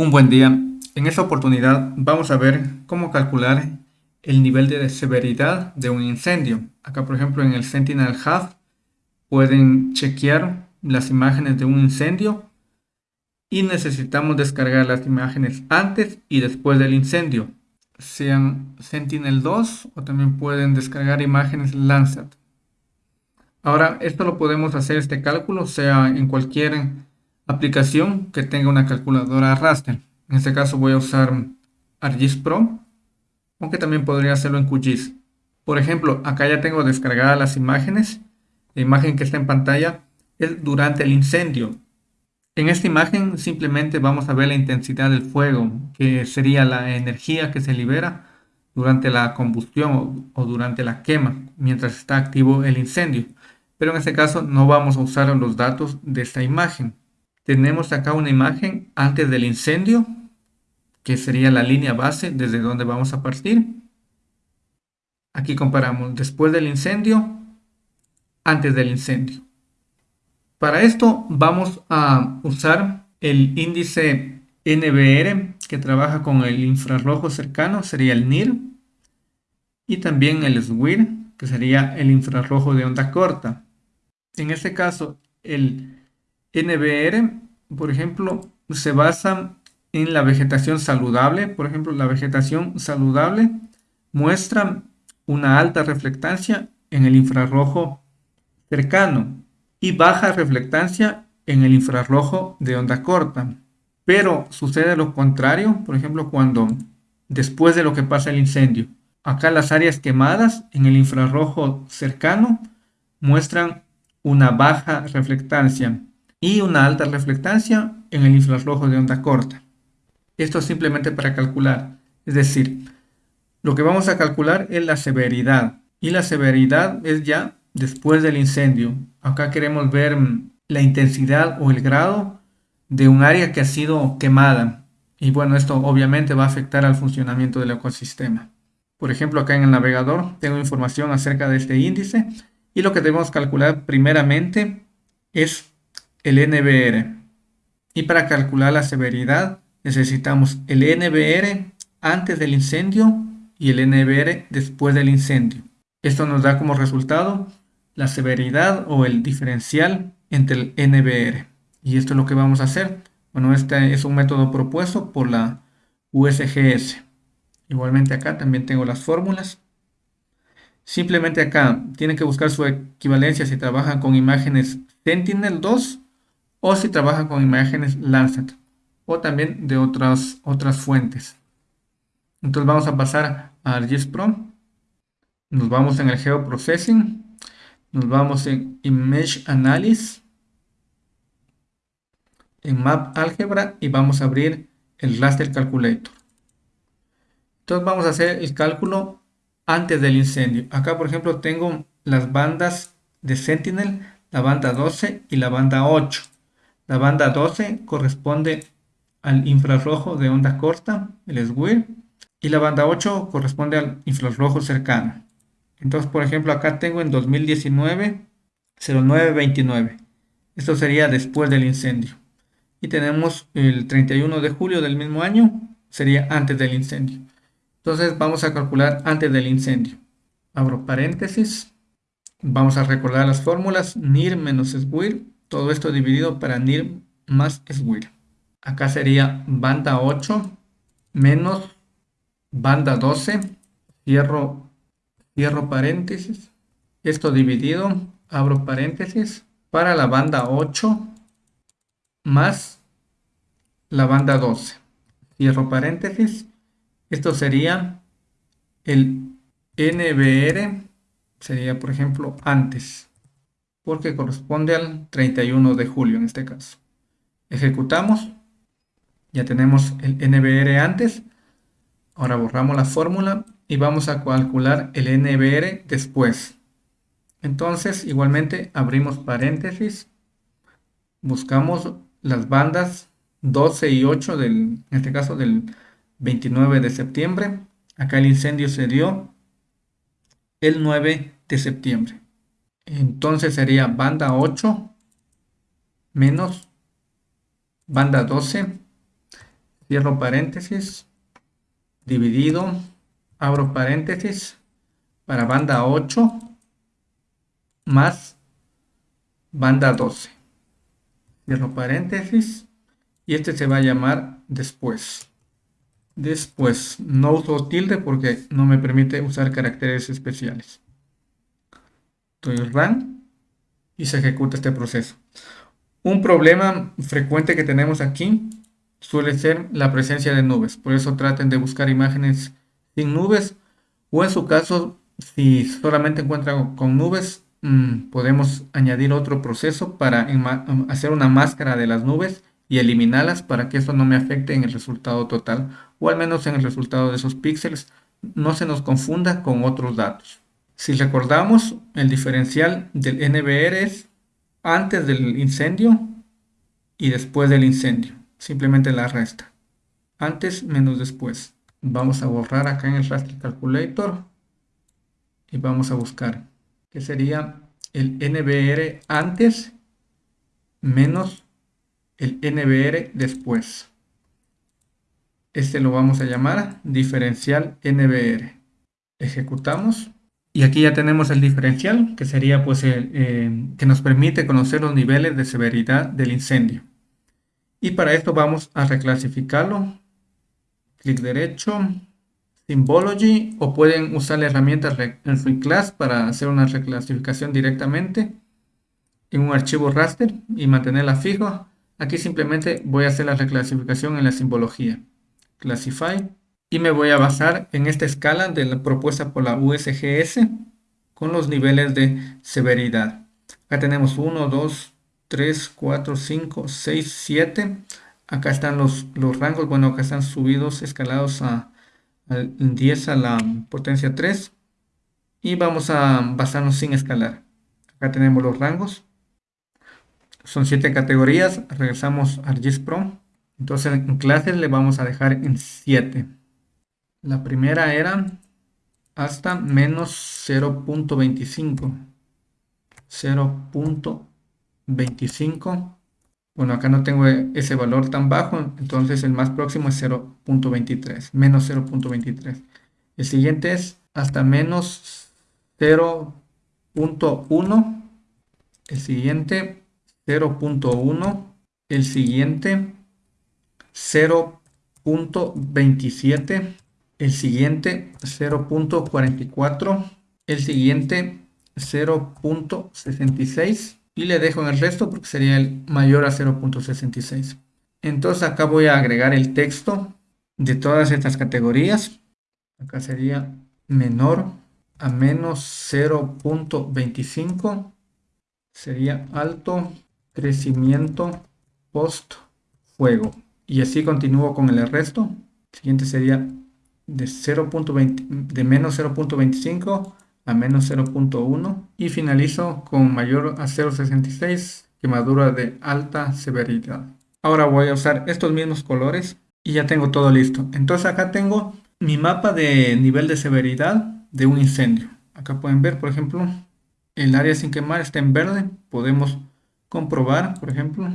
Un buen día. En esta oportunidad vamos a ver cómo calcular el nivel de severidad de un incendio. Acá por ejemplo en el Sentinel Hub pueden chequear las imágenes de un incendio y necesitamos descargar las imágenes antes y después del incendio. Sean Sentinel 2 o también pueden descargar imágenes Landsat. Ahora esto lo podemos hacer este cálculo sea en cualquier aplicación que tenga una calculadora raster. En este caso voy a usar ArcGIS Pro, aunque también podría hacerlo en QGIS. Por ejemplo, acá ya tengo descargadas las imágenes. La imagen que está en pantalla es durante el incendio. En esta imagen simplemente vamos a ver la intensidad del fuego, que sería la energía que se libera durante la combustión o, durante la quema, mientras está activo el incendio. Pero en este caso no vamos a usar los datos de esta imagen tenemos acá una imagen antes del incendio, que sería la línea base desde donde vamos a partir. Aquí comparamos después del incendio, antes del incendio. Para esto vamos a usar el índice NBR que trabaja con el infrarrojo cercano, sería el NIR, y también el SWIR, que sería el infrarrojo de onda corta. En este caso, el NBR, por ejemplo, se basa en la vegetación saludable. Por ejemplo, la vegetación saludable muestra una alta reflectancia en el infrarrojo cercano y baja reflectancia en el infrarrojo de onda corta. Pero sucede lo contrario, por ejemplo, cuando después de lo que pasa el incendio, acá las áreas quemadas en el infrarrojo cercano muestran una baja reflectancia y una alta reflectancia en el infrarrojo de onda corta. Esto simplemente para calcular, es decir, lo que vamos a calcular es la severidad y la severidad es ya después del incendio. Acá queremos ver mm, la intensidad o el grado de un área que ha sido quemada y bueno, esto obviamente va a afectar al funcionamiento del ecosistema. Por ejemplo, acá en el navegador tengo información acerca de este índice y lo que debemos calcular primeramente es el NBR. Y para calcular la severidad necesitamos el NBR antes del incendio y el NBR después del incendio. Esto nos da como resultado la severidad o el diferencial entre el NBR. Y esto es lo que vamos a hacer. Bueno, este es un método propuesto por la USGS. Igualmente acá también tengo las fórmulas. Simplemente acá tienen que buscar su equivalencia si trabajan con imágenes Sentinel-2 o si trabaja con imágenes Landsat o también de otras, otras fuentes. Entonces vamos a pasar a ArcGIS Pro. Nos vamos en el Geoprocessing. Nos vamos en Image Analysis. En Map Algebra y vamos a abrir el Raster Calculator. Entonces vamos a hacer el cálculo antes del incendio. Acá por ejemplo tengo las bandas de Sentinel, la banda 12 y la banda 8. La banda 12 corresponde al infrarrojo de onda corta, el SWIR, y la banda 8 corresponde al infrarrojo cercano. Entonces, por ejemplo, acá tengo en 2019 0929. Esto sería después del incendio. Y tenemos el 31 de julio del mismo año, sería antes del incendio. Entonces vamos a calcular antes del incendio. Abro paréntesis. Vamos a recordar las fórmulas NIR menos SWIR todo esto dividido para NIR más SWIR. Acá sería banda 8 menos banda 12. Cierro, cierro paréntesis. Esto dividido, abro paréntesis, para la banda 8 más la banda 12. Cierro paréntesis. Esto sería el NBR, sería por ejemplo antes porque corresponde al 31 de julio en este caso. Ejecutamos, ya tenemos el NBR antes, ahora borramos la fórmula y vamos a calcular el NBR después. Entonces, igualmente abrimos paréntesis, buscamos las bandas 12 y 8 del, en este caso del 29 de septiembre. Acá el incendio se dio el 9 de septiembre. Entonces sería banda 8 menos banda 12. cierro paréntesis, dividido, abro paréntesis, para banda 8 más banda 12. Cierro paréntesis y este se va a llamar después. Después, no uso tilde porque no me permite usar caracteres especiales. Run y se ejecuta este proceso. Un problema frecuente que tenemos aquí suele ser la presencia de nubes. Por eso traten de buscar imágenes sin nubes o en su caso, si solamente encuentran con nubes, mm, podemos añadir otro proceso para hacer una máscara de las nubes y eliminarlas para que eso no me afecte en el resultado total o al menos en el resultado de esos píxeles no se nos confunda con otros datos. Si recordamos, el diferencial del NBR es antes del incendio y después del incendio. Simplemente la resta. Antes menos después. Vamos a borrar acá en el Raster Calculator y vamos a buscar que sería el NBR antes menos el NBR después. Este lo vamos a llamar diferencial NBR. Ejecutamos y aquí ya tenemos el diferencial que sería pues el, eh, que nos permite conocer los niveles de severidad del incendio. Y para esto vamos a reclasificarlo. Clic derecho, Symbology o pueden usar la herramienta Reclass para hacer una reclasificación directamente en un archivo raster y mantenerla fija. Aquí simplemente voy a hacer la reclasificación en la simbología. Classify y me voy a basar en esta escala de la propuesta por la USGS con los niveles de severidad. Acá tenemos 1, 2, 3, 4, 5, 6, 7. Acá están los, los rangos, bueno, acá están subidos, escalados a, 10 a la potencia 3. Y vamos a basarnos sin escalar. Acá tenemos los rangos. Son 7 categorías. Regresamos a ArcGIS Pro. Entonces en clases le vamos a dejar en 7. La primera era hasta menos 0.25. 0.25. Bueno, acá no tengo ese valor tan bajo, entonces el más próximo es 0.23, menos 0.23. El siguiente es hasta menos 0.1. El siguiente 0.1. El siguiente 0.27 el siguiente 0.44, el siguiente 0.66 y le dejo en el resto porque sería el mayor a 0.66. Entonces acá voy a agregar el texto de todas estas categorías. Acá sería menor a menos 0.25. Sería alto crecimiento post fuego. Y así continúo con el resto. Siguiente sería de, 0.20, de menos 0.25 a menos 0.1 y finalizo con mayor a 0.66 quemadura de alta severidad. Ahora voy a usar estos mismos colores y ya tengo todo listo. Entonces acá tengo mi mapa de nivel de severidad de un incendio. Acá pueden ver, por ejemplo, el área sin quemar está en verde. Podemos comprobar, por ejemplo,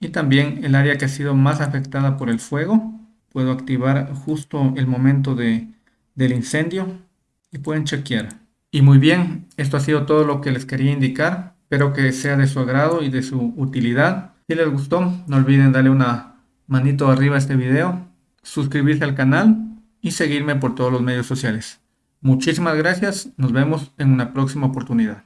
y también el área que ha sido más afectada por el fuego puedo activar justo el momento de, del incendio y pueden chequear. Y muy bien, esto ha sido todo lo que les quería indicar. Espero que sea de su agrado y de su utilidad. Si les gustó, no olviden darle una manito arriba a este video, suscribirse al canal y seguirme por todos los medios sociales. Muchísimas gracias, nos vemos en una próxima oportunidad.